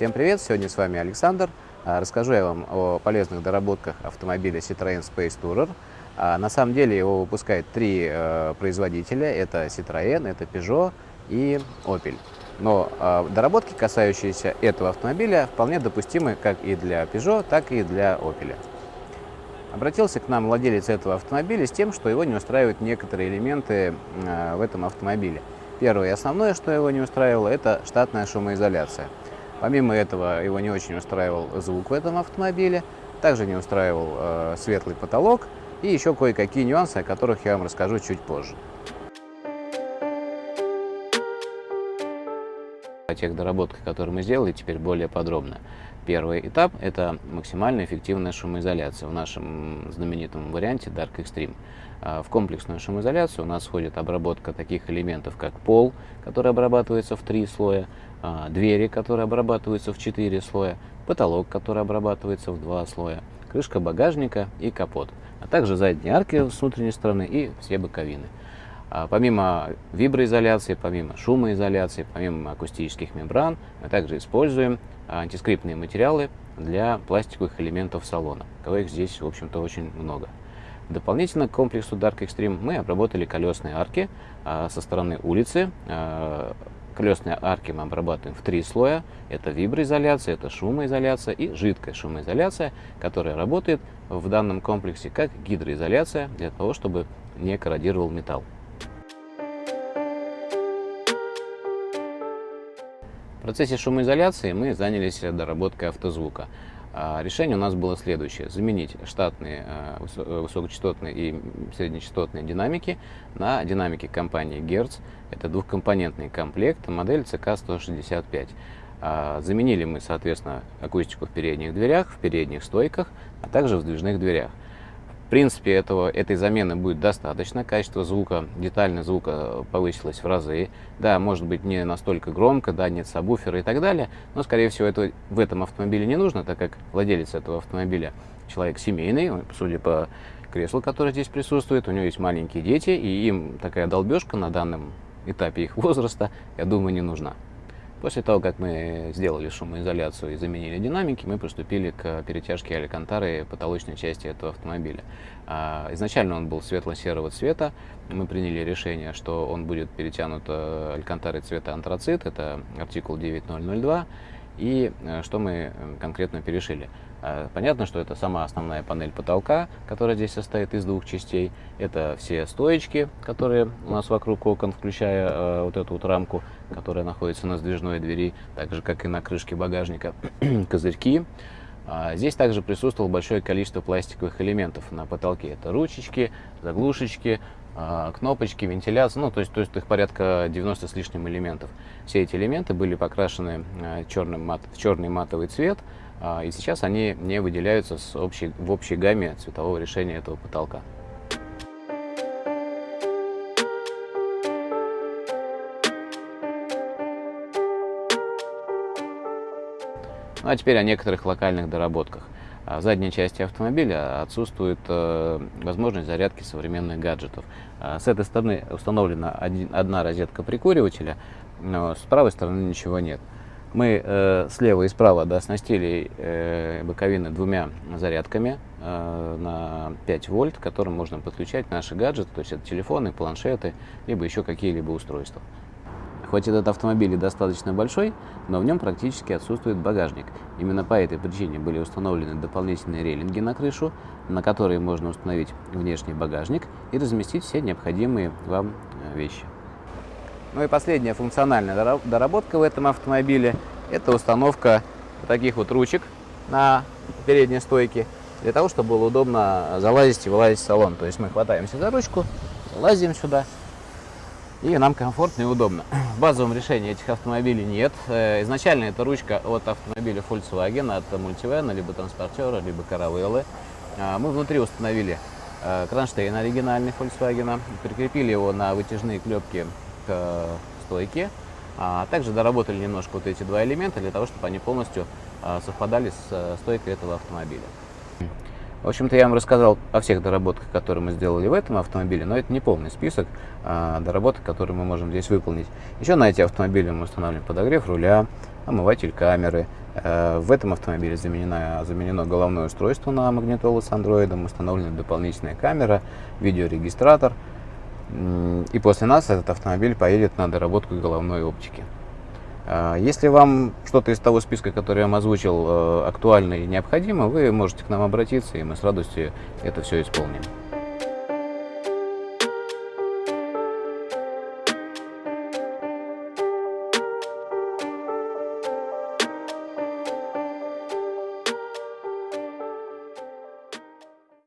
Всем привет! Сегодня с вами Александр. А, расскажу я вам о полезных доработках автомобиля Citroёn Space Tourer. А, на самом деле его выпускают три э, производителя. Это Citroën, это Peugeot и Opel. Но э, доработки, касающиеся этого автомобиля, вполне допустимы как и для Peugeot, так и для Opel. Обратился к нам владелец этого автомобиля с тем, что его не устраивают некоторые элементы э, в этом автомобиле. Первое и основное, что его не устраивало, это штатная шумоизоляция. Помимо этого, его не очень устраивал звук в этом автомобиле, также не устраивал э, светлый потолок и еще кое-какие нюансы, о которых я вам расскажу чуть позже. О тех доработках, которые мы сделали, теперь более подробно. Первый этап – это максимально эффективная шумоизоляция в нашем знаменитом варианте Dark Extreme. А, в комплексную шумоизоляцию у нас входит обработка таких элементов, как пол, который обрабатывается в три слоя, а, двери, которые обрабатываются в четыре слоя, потолок, который обрабатывается в два слоя, крышка багажника и капот, а также задние арки с внутренней стороны и все боковины. А, помимо виброизоляции, помимо шумоизоляции, помимо акустических мембран, мы также используем антискрипtные материалы для пластиковых элементов салона. Коих здесь, в общем-то, очень много. Дополнительно к комплексу Dark Extreme мы обработали колесные арки а, со стороны улицы. А, колесные арки мы обрабатываем в три слоя. Это виброизоляция, это шумоизоляция и жидкая шумоизоляция, которая работает в данном комплексе как гидроизоляция для того, чтобы не корродировал металл. В процессе шумоизоляции мы занялись доработкой автозвука. А, решение у нас было следующее. Заменить штатные а, э, высокочастотные и среднечастотные динамики на динамики компании Hertz. Это двухкомпонентный комплект, модель CK165. А, заменили мы, соответственно, акустику в передних дверях, в передних стойках, а также в сдвижных дверях. В принципе, этого, этой замены будет достаточно. Качество звука, детальность звука повысилось в разы. Да, может быть не настолько громко, да, нет сабвуфера и так далее, но, скорее всего, это в этом автомобиле не нужно, так как владелец этого автомобиля человек семейный, судя по креслу, которое здесь присутствует, у него есть маленькие дети, и им такая долбежка на данном этапе их возраста, я думаю, не нужна. После того, как мы сделали шумоизоляцию и заменили динамики, мы приступили к перетяжке алькантары потолочной части этого автомобиля. А, изначально он был светло-серого цвета. Мы приняли решение, что он будет перетянут э, алькантарой цвета антрацит, это артикул 9002. И э, что мы э, конкретно перешили? А, понятно, что это сама основная панель потолка, которая здесь состоит из двух частей. Это все стоечки, которые у нас вокруг окон, включая э, вот эту вот рамку, которая находится на сдвижной двери, так же, как и на крышке багажника, козырьки. А, здесь также присутствовало большое количество пластиковых элементов на потолке. Это ручечки, заглушечки, а, кнопочки, вентиляция, ну, то есть, то есть их порядка 90 с лишним элементов. Все эти элементы были покрашены черным мат, в черный матовый цвет, а, и сейчас они не выделяются с общей, в общей гамме цветового решения этого потолка. Ну а теперь о некоторых локальных доработках. А в задней части автомобиля отсутствует э, возможность зарядки современных гаджетов. А с этой стороны установлена одна розетка прикуривателя, но с правой стороны ничего нет. Мы э, слева и справа да, оснастили э, боковины двумя зарядками э, на 5 вольт, к которым можно подключать наши гаджеты, то есть это телефоны, планшеты, либо еще какие-либо устройства. Хоть этот автомобиль и достаточно большой, но в нем практически отсутствует багажник. Именно по этой причине были установлены дополнительные рейлинги на крышу, на которые можно установить внешний багажник и разместить все необходимые вам э, вещи. Ну и последняя функциональная доработка в этом автомобиле – это установка таких вот ручек на передней стойке, для того, чтобы было удобно залазить и вылазить в салон. То есть мы хватаемся за ручку, лазим сюда, и нам комфортно и удобно. В базовом решении этих автомобилей нет. Э, изначально это ручка от автомобиля Volkswagen, от Multivan, либо Транспортера, либо Caravelle. А, мы внутри установили э, кронштейн оригинальный Volkswagen, прикрепили его на вытяжные клепки к стойке. А также доработали немножко вот эти два элемента для того, чтобы они полностью а, совпадали с э, стойкой этого автомобиля. В общем-то, я вам рассказал о всех доработках, которые мы сделали в этом автомобиле, но это не полный список а, доработок, которые мы можем здесь выполнить. Еще на эти автомобили мы устанавливаем подогрев руля, омыватель камеры, Э, в этом автомобиле заменено, заменено головное устройство на магнитолу с андроидом, установлена дополнительная камера, видеорегистратор. И после нас этот автомобиль поедет на доработку головной оптики. Э, если вам что-то из того списка, который я вам озвучил, э, актуально и необходимо, вы можете к нам обратиться, и мы с радостью это все исполним.